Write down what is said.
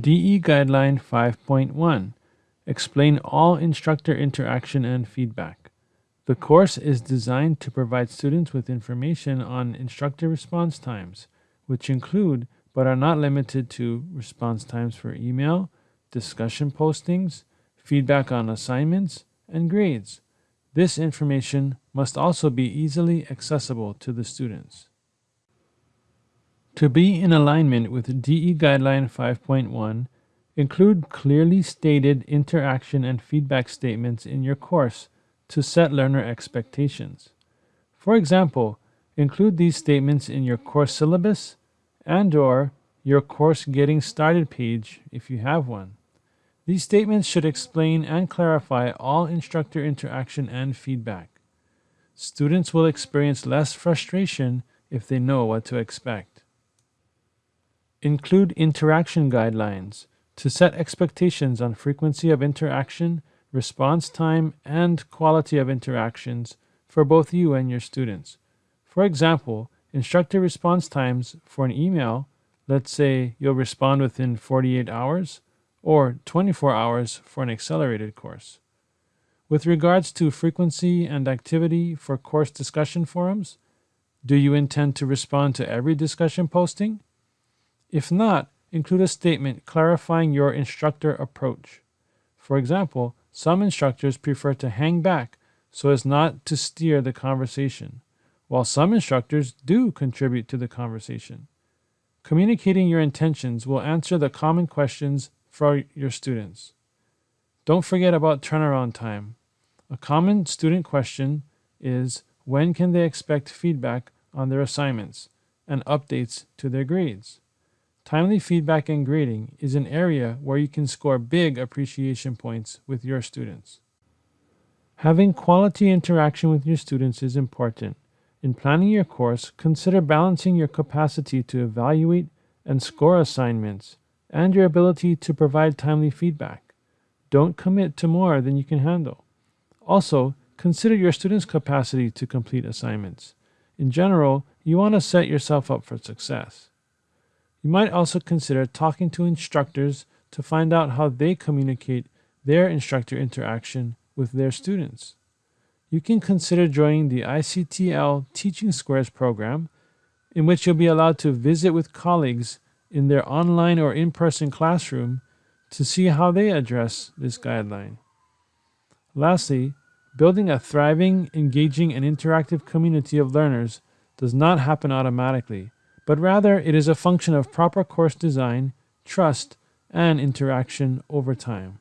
DE Guideline 5.1 Explain all instructor interaction and feedback. The course is designed to provide students with information on instructor response times, which include but are not limited to response times for email, discussion postings, feedback on assignments, and grades. This information must also be easily accessible to the students. To be in alignment with DE Guideline 5.1, include clearly stated interaction and feedback statements in your course to set learner expectations. For example, include these statements in your course syllabus and or your course getting started page if you have one. These statements should explain and clarify all instructor interaction and feedback. Students will experience less frustration if they know what to expect. Include interaction guidelines to set expectations on frequency of interaction, response time, and quality of interactions for both you and your students. For example, instructor response times for an email, let's say you'll respond within 48 hours, or 24 hours for an accelerated course. With regards to frequency and activity for course discussion forums, do you intend to respond to every discussion posting? If not, include a statement clarifying your instructor approach. For example, some instructors prefer to hang back so as not to steer the conversation, while some instructors do contribute to the conversation. Communicating your intentions will answer the common questions for your students. Don't forget about turnaround time. A common student question is when can they expect feedback on their assignments and updates to their grades? Timely feedback and grading is an area where you can score big appreciation points with your students. Having quality interaction with your students is important. In planning your course, consider balancing your capacity to evaluate and score assignments and your ability to provide timely feedback. Don't commit to more than you can handle. Also, consider your students' capacity to complete assignments. In general, you want to set yourself up for success. You might also consider talking to instructors to find out how they communicate their instructor interaction with their students. You can consider joining the ICTL Teaching Squares program, in which you'll be allowed to visit with colleagues in their online or in-person classroom to see how they address this guideline. Lastly, building a thriving, engaging, and interactive community of learners does not happen automatically, but rather it is a function of proper course design, trust, and interaction over time.